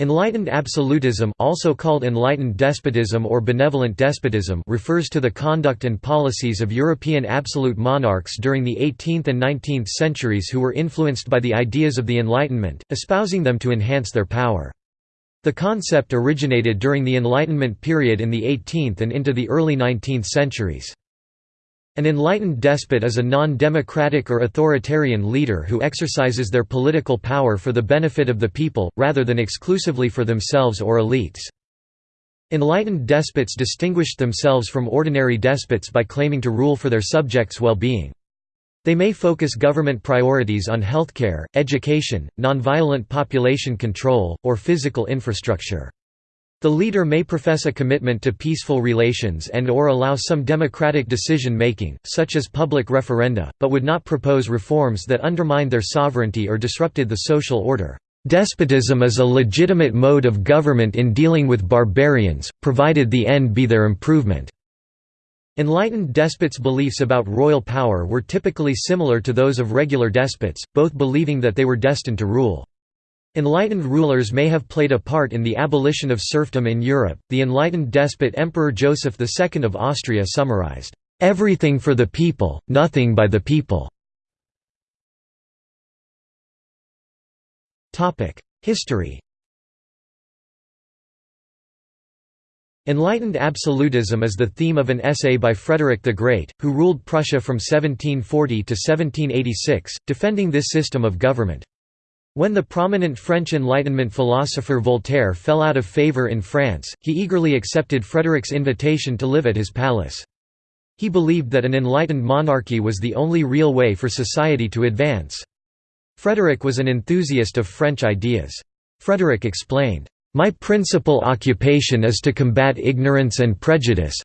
Enlightened absolutism also called enlightened despotism or benevolent despotism refers to the conduct and policies of European absolute monarchs during the 18th and 19th centuries who were influenced by the ideas of the Enlightenment, espousing them to enhance their power. The concept originated during the Enlightenment period in the 18th and into the early 19th centuries. An enlightened despot is a non-democratic or authoritarian leader who exercises their political power for the benefit of the people, rather than exclusively for themselves or elites. Enlightened despots distinguished themselves from ordinary despots by claiming to rule for their subjects' well-being. They may focus government priorities on healthcare, education, nonviolent population control, or physical infrastructure. The leader may profess a commitment to peaceful relations and or allow some democratic decision-making, such as public referenda, but would not propose reforms that undermined their sovereignty or disrupted the social order. Despotism is a legitimate mode of government in dealing with barbarians, provided the end be their improvement. Enlightened despots' beliefs about royal power were typically similar to those of regular despots, both believing that they were destined to rule. Enlightened rulers may have played a part in the abolition of serfdom in Europe. The enlightened despot Emperor Joseph II of Austria summarized, Everything for the people, nothing by the people. History Enlightened absolutism is the theme of an essay by Frederick the Great, who ruled Prussia from 1740 to 1786, defending this system of government. When the prominent French Enlightenment philosopher Voltaire fell out of favour in France, he eagerly accepted Frederick's invitation to live at his palace. He believed that an enlightened monarchy was the only real way for society to advance. Frederick was an enthusiast of French ideas. Frederick explained, "...my principal occupation is to combat ignorance and prejudice,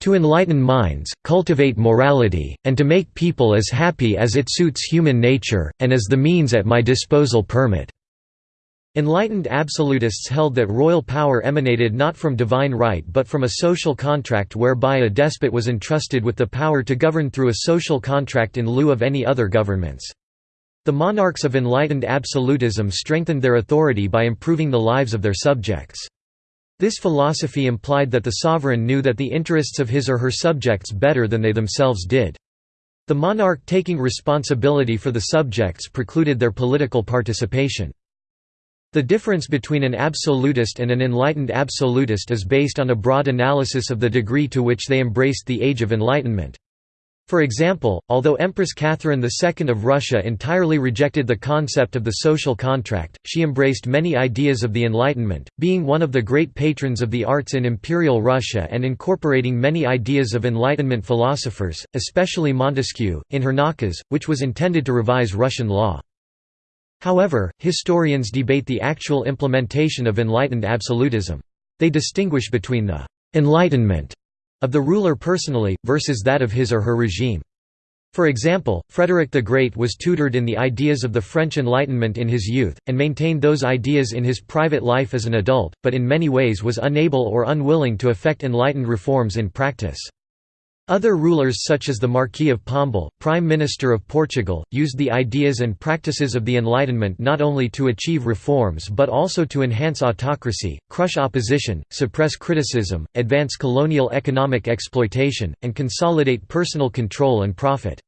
to enlighten minds, cultivate morality, and to make people as happy as it suits human nature, and as the means at my disposal permit." Enlightened absolutists held that royal power emanated not from divine right but from a social contract whereby a despot was entrusted with the power to govern through a social contract in lieu of any other governments. The monarchs of enlightened absolutism strengthened their authority by improving the lives of their subjects. This philosophy implied that the sovereign knew that the interests of his or her subjects better than they themselves did. The monarch taking responsibility for the subjects precluded their political participation. The difference between an absolutist and an enlightened absolutist is based on a broad analysis of the degree to which they embraced the Age of Enlightenment. For example, although Empress Catherine II of Russia entirely rejected the concept of the social contract, she embraced many ideas of the Enlightenment, being one of the great patrons of the arts in Imperial Russia and incorporating many ideas of Enlightenment philosophers, especially Montesquieu, in her Nakaz, which was intended to revise Russian law. However, historians debate the actual implementation of enlightened absolutism. They distinguish between the «enlightenment» of the ruler personally, versus that of his or her regime. For example, Frederick the Great was tutored in the ideas of the French Enlightenment in his youth, and maintained those ideas in his private life as an adult, but in many ways was unable or unwilling to effect enlightened reforms in practice. Other rulers such as the Marquis of Pombal, Prime Minister of Portugal, used the ideas and practices of the Enlightenment not only to achieve reforms but also to enhance autocracy, crush opposition, suppress criticism, advance colonial economic exploitation, and consolidate personal control and profit.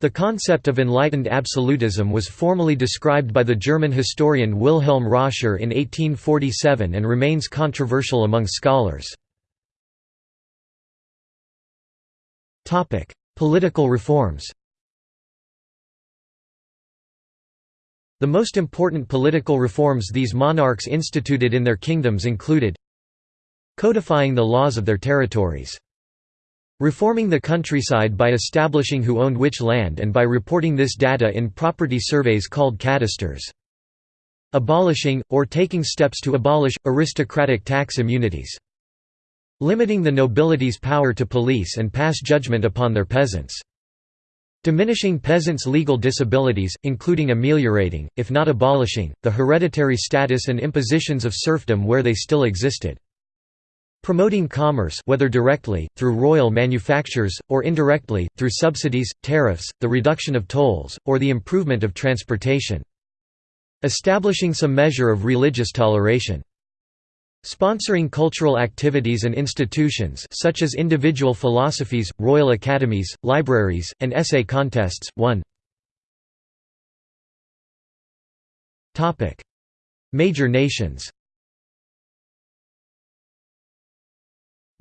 The concept of enlightened absolutism was formally described by the German historian Wilhelm Roscher in 1847 and remains controversial among scholars. Political reforms The most important political reforms these monarchs instituted in their kingdoms included codifying the laws of their territories, reforming the countryside by establishing who owned which land and by reporting this data in property surveys called cadastres, abolishing, or taking steps to abolish, aristocratic tax immunities limiting the nobility's power to police and pass judgment upon their peasants. Diminishing peasants' legal disabilities, including ameliorating, if not abolishing, the hereditary status and impositions of serfdom where they still existed. Promoting commerce whether directly, through royal manufactures, or indirectly, through subsidies, tariffs, the reduction of tolls, or the improvement of transportation. Establishing some measure of religious toleration. Sponsoring cultural activities and institutions such as individual philosophies, royal academies, libraries, and essay contests. 1 Major nations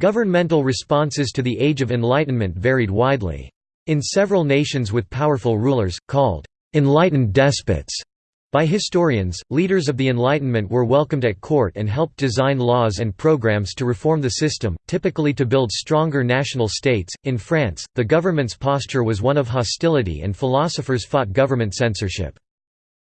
Governmental responses to the Age of Enlightenment varied widely. In several nations with powerful rulers, called «enlightened despots», by historians, leaders of the Enlightenment were welcomed at court and helped design laws and programs to reform the system, typically to build stronger national states. In France, the government's posture was one of hostility and philosophers fought government censorship.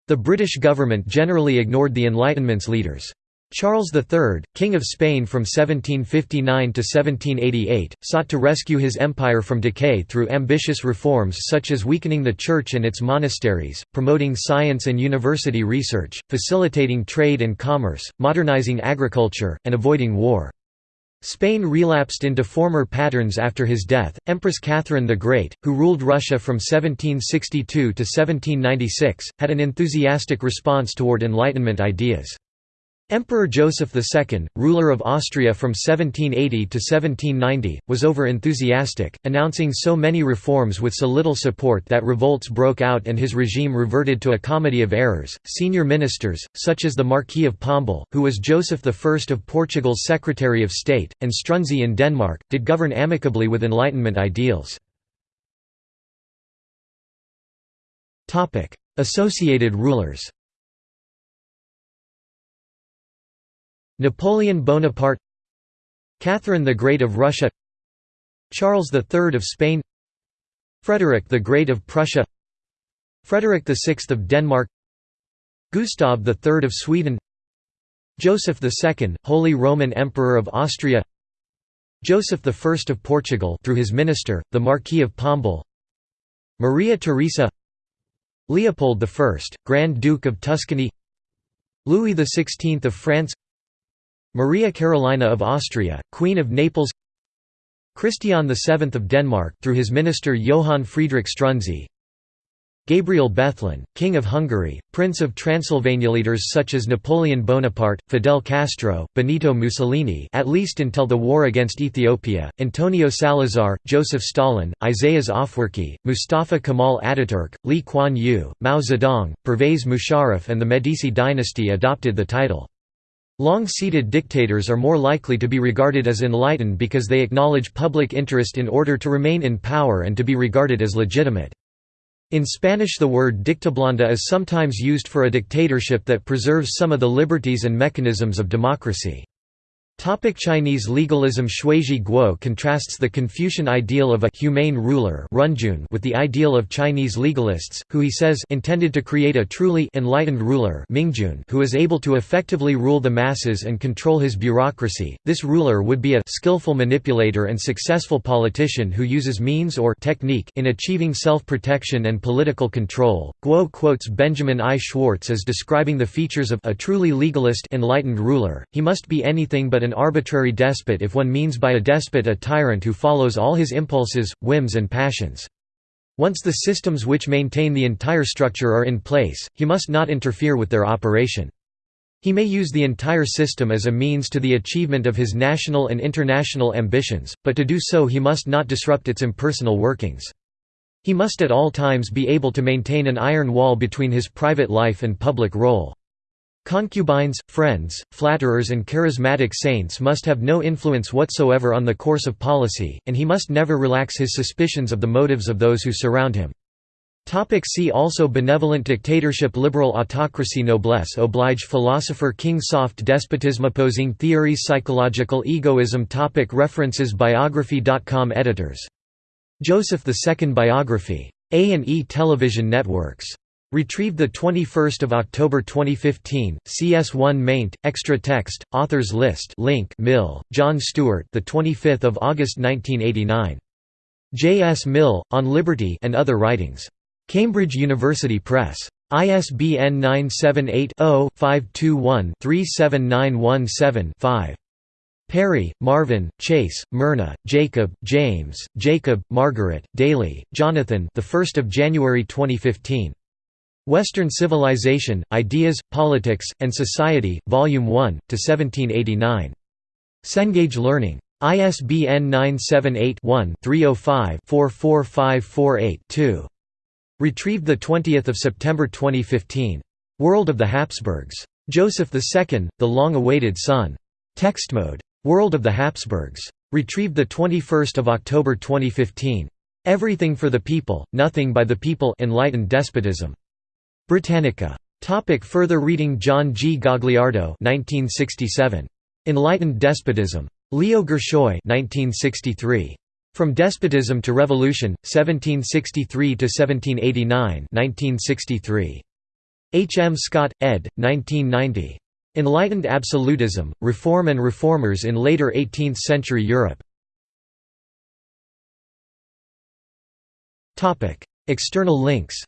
The British government generally ignored the Enlightenment's leaders. Charles III, King of Spain from 1759 to 1788, sought to rescue his empire from decay through ambitious reforms such as weakening the church and its monasteries, promoting science and university research, facilitating trade and commerce, modernizing agriculture, and avoiding war. Spain relapsed into former patterns after his death. Empress Catherine the Great, who ruled Russia from 1762 to 1796, had an enthusiastic response toward Enlightenment ideas. Emperor Joseph II, ruler of Austria from 1780 to 1790, was over-enthusiastic, announcing so many reforms with so little support that revolts broke out and his regime reverted to a comedy of errors. Senior ministers, such as the Marquis of Pombal, who was Joseph I of Portugal's Secretary of State, and Struensee in Denmark, did govern amicably with Enlightenment ideals. Associated rulers Napoleon Bonaparte Catherine the Great of Russia Charles III of Spain Frederick the Great of Prussia Frederick VI of Denmark Gustav III of Sweden Joseph II, Holy Roman Emperor of Austria Joseph I of Portugal through his minister, the Marquis of Pombal Maria Theresa Leopold I, Grand Duke of Tuscany Louis XVI of France Maria Carolina of Austria, Queen of Naples Christian VII of Denmark through his minister Johann Friedrich Struensee Gabriel Bethlen, King of Hungary, Prince of Transylvania leaders such as Napoleon Bonaparte, Fidel Castro, Benito Mussolini at least until the war against Ethiopia, Antonio Salazar, Joseph Stalin, Isaias Afwerki, Mustafa Kemal Ataturk, Lee Kuan Yew, Mao Zedong, Pervez Musharraf and the Medici dynasty adopted the title. Long-seated dictators are more likely to be regarded as enlightened because they acknowledge public interest in order to remain in power and to be regarded as legitimate. In Spanish the word dictablanda is sometimes used for a dictatorship that preserves some of the liberties and mechanisms of democracy. Topic Chinese legalism Shuizhi Guo contrasts the Confucian ideal of a humane ruler with the ideal of Chinese legalists, who he says intended to create a truly enlightened ruler who is able to effectively rule the masses and control his bureaucracy. This ruler would be a skillful manipulator and successful politician who uses means or technique in achieving self-protection and political control. Guo quotes Benjamin I. Schwartz as describing the features of a truly legalist enlightened ruler. He must be anything but an arbitrary despot if one means by a despot a tyrant who follows all his impulses, whims and passions. Once the systems which maintain the entire structure are in place, he must not interfere with their operation. He may use the entire system as a means to the achievement of his national and international ambitions, but to do so he must not disrupt its impersonal workings. He must at all times be able to maintain an iron wall between his private life and public role. Concubines, friends, flatterers and charismatic saints must have no influence whatsoever on the course of policy, and he must never relax his suspicions of the motives of those who surround him. Topic see also Benevolent dictatorship Liberal autocracy Noblesse oblige Philosopher King Soft despotism Opposing theories Psychological egoism topic References Biography.com Editors. Joseph II Biography. A&E Television Networks. Retrieved 21 October 2015, CS1 maint, extra text, authors list link Mill, John Stuart the 25th of August 1989. J. S. Mill, On Liberty and Other Writings. Cambridge University Press. ISBN 978-0-521-37917-5. Perry, Marvin, Chase, Myrna, Jacob, James, Jacob, Margaret, Daly, Jonathan the 1st of January 2015. Western Civilization, Ideas, Politics, and Society, Volume 1, to 1789. Cengage Learning. ISBN 978-1-305-44548-2. Retrieved 20 September 2015. World of the Habsburgs. Joseph II, The Long-Awaited Son. Textmode. World of the Habsburgs. Retrieved 21 October 2015. Everything for the People, Nothing by the People Enlightened Despotism. Britannica. Topic further reading John G. Gagliardo 1967. Enlightened Despotism. Leo Gershoy 1963. From Despotism to Revolution, 1763–1789 1963. H. M. Scott, ed. 1990. Enlightened Absolutism, Reform and Reformers in Later 18th-Century Europe. External links